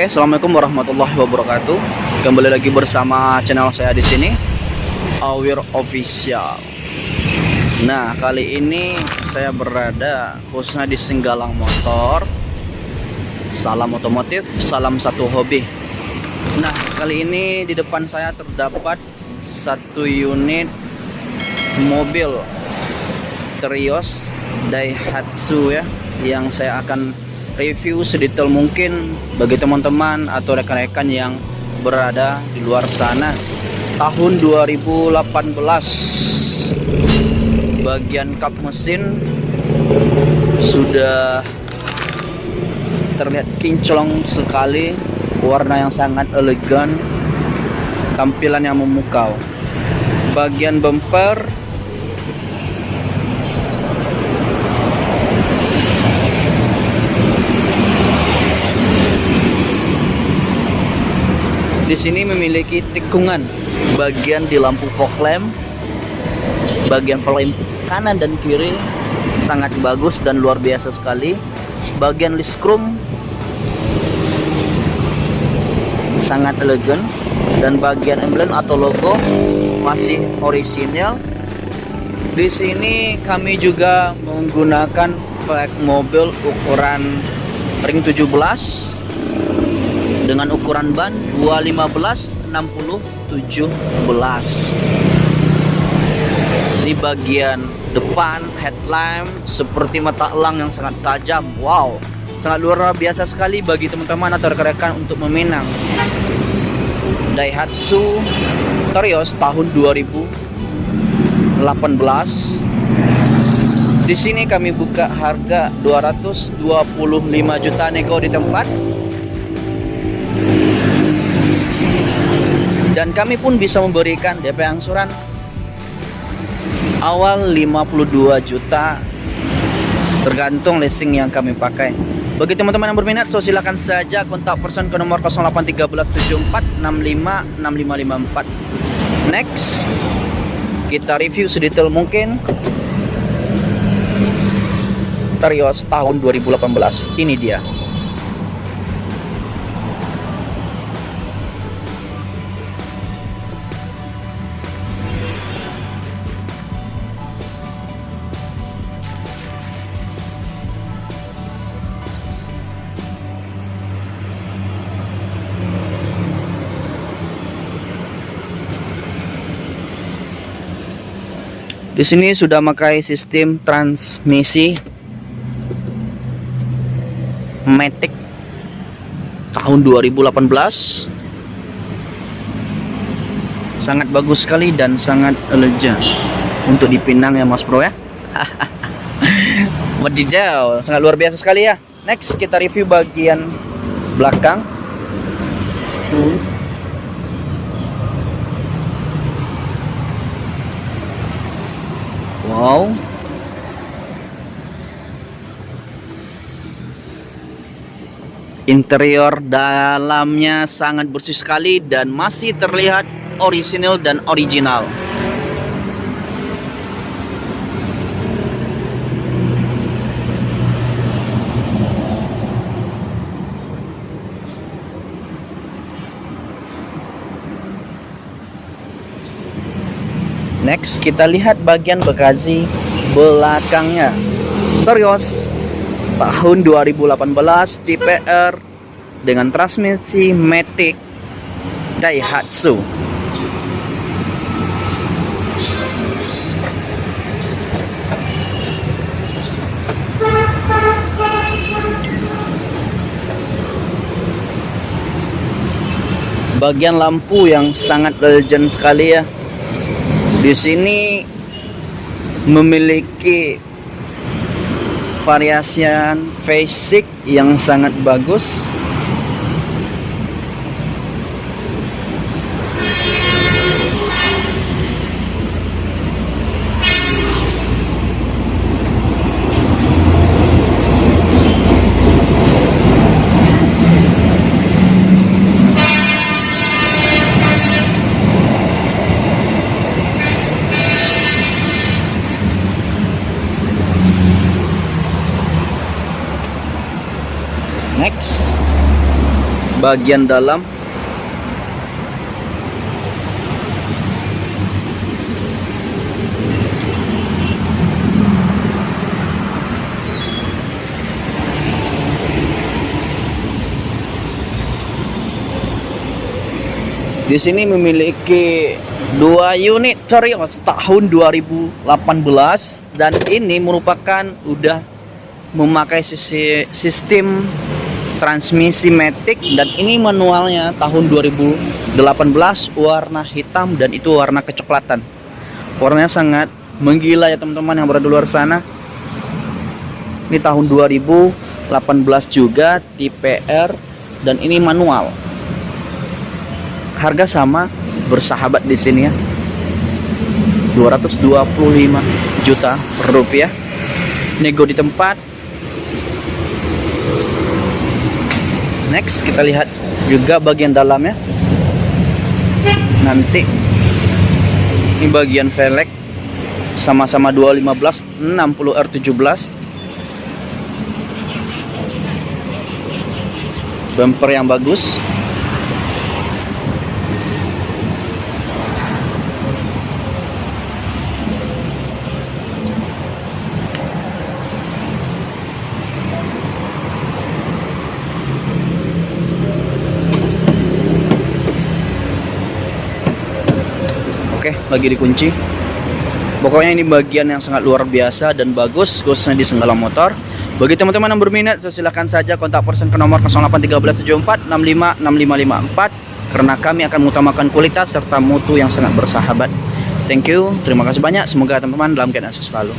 Oke, assalamualaikum warahmatullahi wabarakatuh. Kembali lagi bersama channel saya di sini, Awir Official. Nah, kali ini saya berada khususnya di Singgalang Motor. Salam otomotif, salam satu hobi. Nah, kali ini di depan saya terdapat satu unit mobil Terios Daihatsu ya, yang saya akan review sedetail mungkin bagi teman-teman atau rekan-rekan yang berada di luar sana. Tahun 2018 bagian kap mesin sudah terlihat kinclong sekali warna yang sangat elegan tampilan yang memukau. Bagian bumper di sini memiliki tikungan. Bagian di lampu fog lamp bagian fog kanan dan kiri sangat bagus dan luar biasa sekali. Bagian list chrome sangat elegan dan bagian emblem atau logo masih orisinal. Di sini kami juga menggunakan flag mobil ukuran ring 17 dengan ukuran ban 215 60 17 di bagian depan headlamp seperti mata elang yang sangat tajam. Wow sangat luar biasa sekali bagi teman-teman atau rekan-rekan untuk meminang Daihatsu Terios tahun 2018 di sini kami buka harga 225 juta nego di tempat dan kami pun bisa memberikan DP angsuran awal 52 juta. Tergantung leasing yang kami pakai. Bagi teman-teman yang berminat so silakan saja kontak person ke nomor 081374656554 next kita review sedetail mungkin. Terios tahun 2018 ini dia Di sini sudah memakai sistem transmisi Matic tahun 2018. Sangat bagus sekali dan sangat elegan untuk dipinang ya Mas Bro ya. Wadidaw, sangat luar biasa sekali ya. Next kita review bagian belakang. Wow. Interior dalamnya sangat bersih sekali dan masih terlihat orisinil dan original. Next kita lihat bagian bagasi belakangnya. Terios tahun 2018 tipe R dengan transmisi Matic Daihatsu. Bagian lampu yang sangat legend sekali ya di sini memiliki variasian basic yang sangat bagus next. Bagian dalam. Di sini memiliki dua unit Terios tahun 2018 dan ini merupakan udah memakai sistem transmisi matic dan ini manualnya tahun 2018 warna hitam dan itu warna kecoklatan. Warnanya sangat menggila ya teman-teman yang berada di luar sana. Ini tahun 2018 juga tipe R dan ini manual harga sama bersahabat di sini ya 225 juta rupiah nego di tempat next kita lihat juga bagian dalamnya. Nanti ini bagian velg sama-sama 215 60 R17 bumper yang bagus Oke, lagi dikunci. Pokoknya ini bagian yang sangat luar biasa dan bagus khususnya di Senggala Motor. Bagi teman-teman yang berminat, silahkan saja kontak person ke nomor 081374655554 karena kami akan mengutamakan kualitas serta mutu yang sangat bersahabat. Thank you, terima kasih banyak. Semoga teman-teman dalam keadaan selalu.